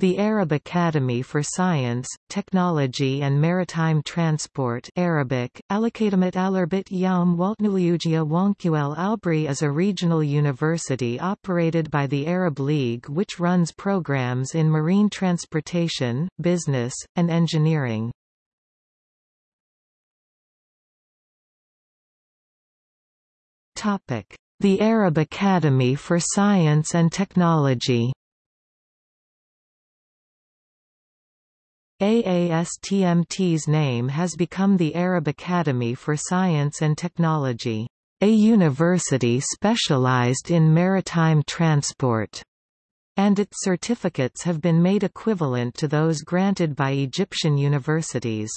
The Arab Academy for Science, Technology and Maritime Transport Arabic, Alakadamat Alarbit Yaum Waltnulugia Wonkuel Albri is a regional university operated by the Arab League which runs programs in marine transportation, business, and engineering. The Arab Academy for Science and Technology AASTMT's name has become the Arab Academy for Science and Technology, a university specialized in maritime transport, and its certificates have been made equivalent to those granted by Egyptian universities.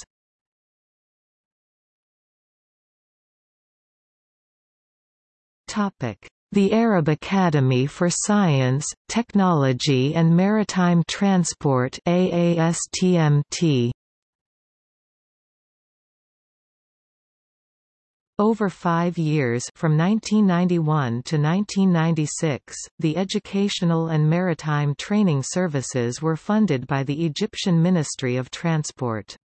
The Arab Academy for Science, Technology and Maritime Transport AASTMT Over five years from 1991 to 1996, the educational and maritime training services were funded by the Egyptian Ministry of Transport.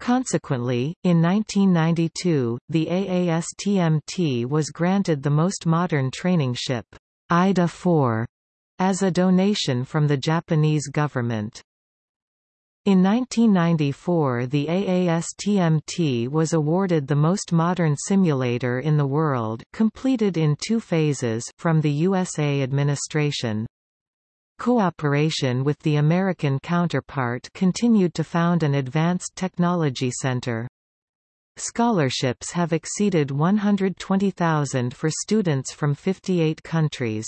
Consequently, in 1992, the AASTMT was granted the most modern training ship, IDA-4, as a donation from the Japanese government. In 1994 the AASTMT was awarded the most modern simulator in the world completed in two phases from the USA administration. Cooperation with the American counterpart continued to found an Advanced Technology Center. Scholarships have exceeded 120,000 for students from 58 countries.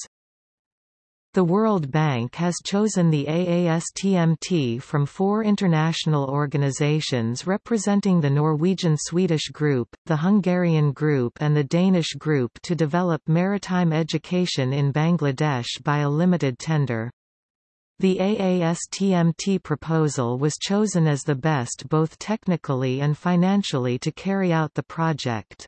The World Bank has chosen the AASTMT from four international organizations representing the Norwegian-Swedish Group, the Hungarian Group and the Danish Group to develop maritime education in Bangladesh by a limited tender. The AASTMT proposal was chosen as the best both technically and financially to carry out the project.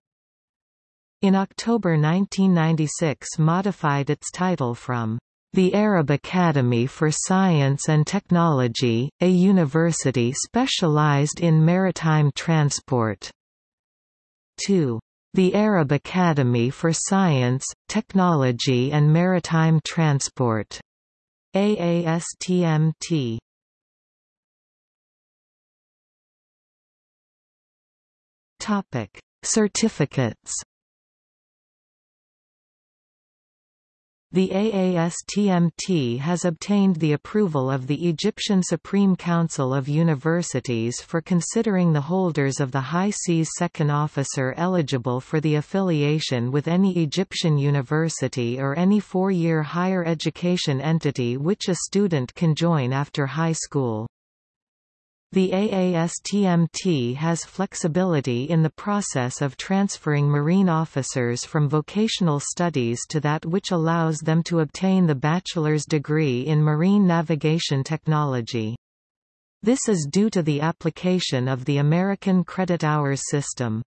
In October 1996 modified its title from the Arab Academy for Science and Technology, a university specialized in maritime transport, to the Arab Academy for Science, Technology and Maritime Transport. AASTMT Topic: Certificates. The AASTMT has obtained the approval of the Egyptian Supreme Council of Universities for considering the holders of the High Seas Second Officer eligible for the affiliation with any Egyptian university or any four-year higher education entity which a student can join after high school. The AASTMT has flexibility in the process of transferring marine officers from vocational studies to that which allows them to obtain the bachelor's degree in marine navigation technology. This is due to the application of the American credit hours system.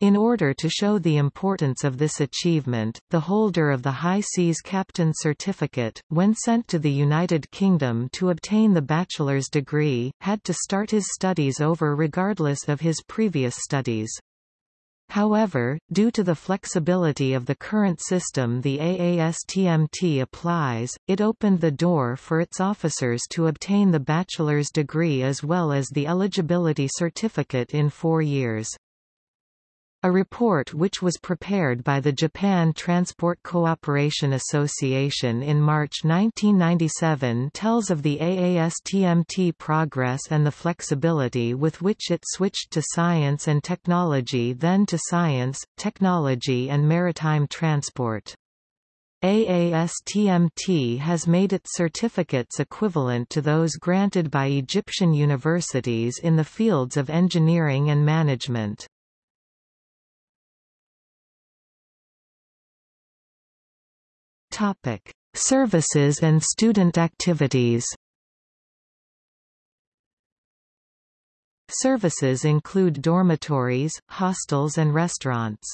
In order to show the importance of this achievement, the holder of the High Seas Captain Certificate, when sent to the United Kingdom to obtain the bachelor's degree, had to start his studies over regardless of his previous studies. However, due to the flexibility of the current system the AASTMT applies, it opened the door for its officers to obtain the bachelor's degree as well as the eligibility certificate in four years. A report which was prepared by the Japan Transport Cooperation Association in March 1997 tells of the AASTMT progress and the flexibility with which it switched to science and technology then to science, technology and maritime transport. AASTMT has made its certificates equivalent to those granted by Egyptian universities in the fields of engineering and management. Topic: Services and student activities. Services include dormitories, hostels and restaurants.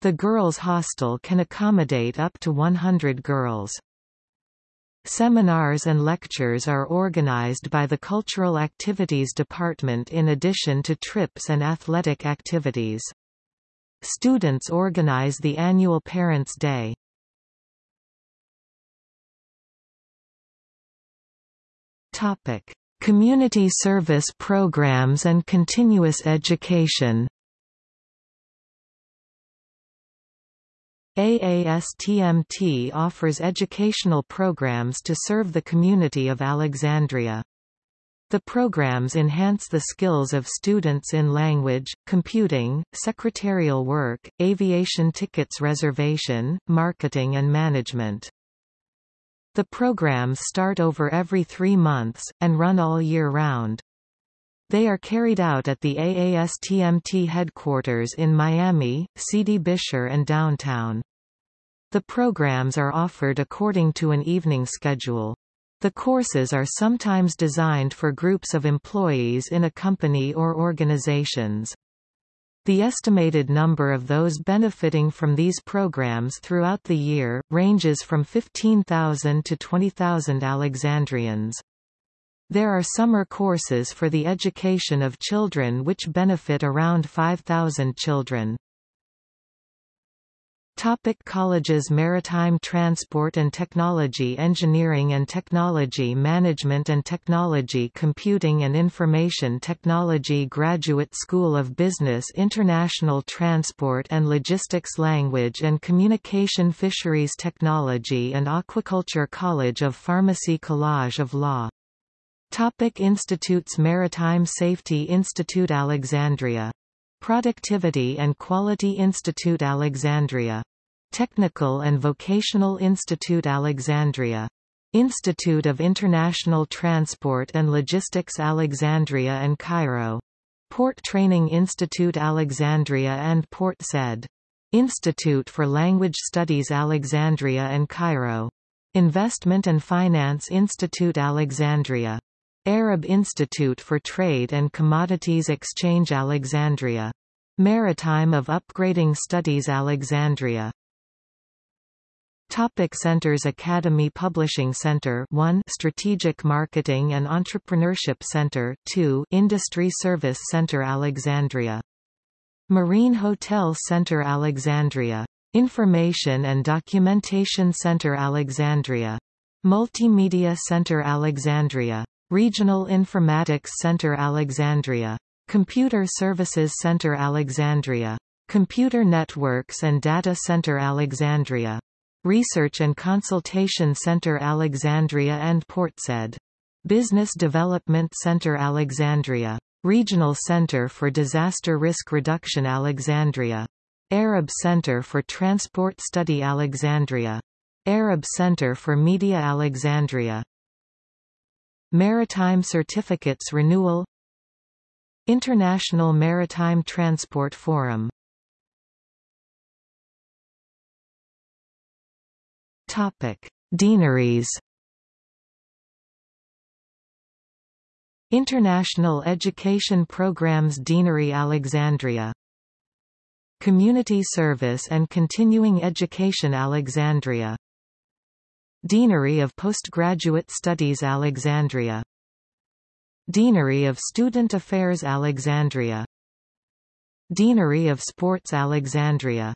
The girls' hostel can accommodate up to 100 girls. Seminars and lectures are organized by the Cultural Activities Department in addition to trips and athletic activities. Students organize the annual Parents' Day. Topic: Community service programs and continuous education. AASTMT offers educational programs to serve the community of Alexandria. The programs enhance the skills of students in language, computing, secretarial work, aviation tickets reservation, marketing and management. The programs start over every three months, and run all year round. They are carried out at the AASTMT headquarters in Miami, Sidi Bishr and downtown. The programs are offered according to an evening schedule. The courses are sometimes designed for groups of employees in a company or organizations. The estimated number of those benefiting from these programs throughout the year, ranges from 15,000 to 20,000 Alexandrians. There are summer courses for the education of children which benefit around 5,000 children. Topic colleges Maritime Transport and Technology Engineering and Technology Management and Technology Computing and Information Technology Graduate School of Business International Transport and Logistics Language and Communication Fisheries Technology and Aquaculture College of Pharmacy College of Law. Topic Institutes Maritime Safety Institute Alexandria Productivity and Quality Institute Alexandria. Technical and Vocational Institute Alexandria. Institute of International Transport and Logistics Alexandria and Cairo. Port Training Institute Alexandria and Port Said. Institute for Language Studies Alexandria and Cairo. Investment and Finance Institute Alexandria Arab Institute for Trade and Commodities Exchange Alexandria. Maritime of Upgrading Studies Alexandria. Topic Centers Academy Publishing Center 1 Strategic Marketing and Entrepreneurship Center 2 Industry Service Center Alexandria. Marine Hotel Center Alexandria. Information and Documentation Center Alexandria. Multimedia Center Alexandria Regional Informatics Center Alexandria Computer Services Center Alexandria Computer Networks and Data Center Alexandria Research and Consultation Center Alexandria and Portsaid. Business Development Center Alexandria. Regional Center for Disaster Risk Reduction Alexandria. Arab Center for Transport Study Alexandria. Arab Center for Media Alexandria. Maritime Certificates Renewal. International Maritime Transport Forum. Topic: Deaneries. International Education Programs Deanery Alexandria. Community Service and Continuing Education Alexandria Deanery of Postgraduate Studies Alexandria Deanery of Student Affairs Alexandria Deanery of Sports Alexandria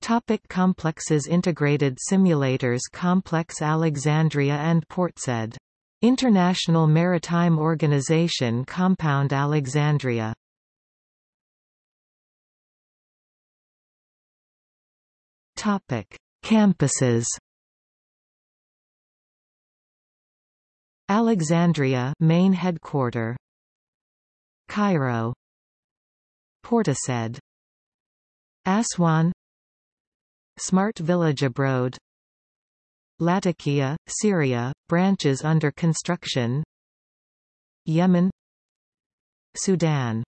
Topic complexes Integrated Simulators Complex Alexandria and Portsaid. International Maritime Organization Compound Alexandria Topic. Campuses Alexandria main headquarter. Cairo. Port Said Aswan. Smart Village Abroad. Latakia, Syria, branches under construction. Yemen. Sudan.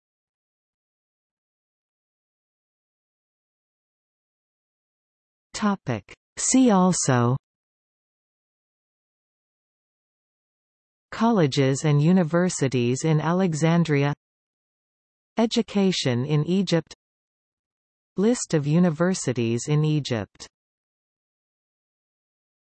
Topic. See also Colleges and universities in Alexandria Education in Egypt List of universities in Egypt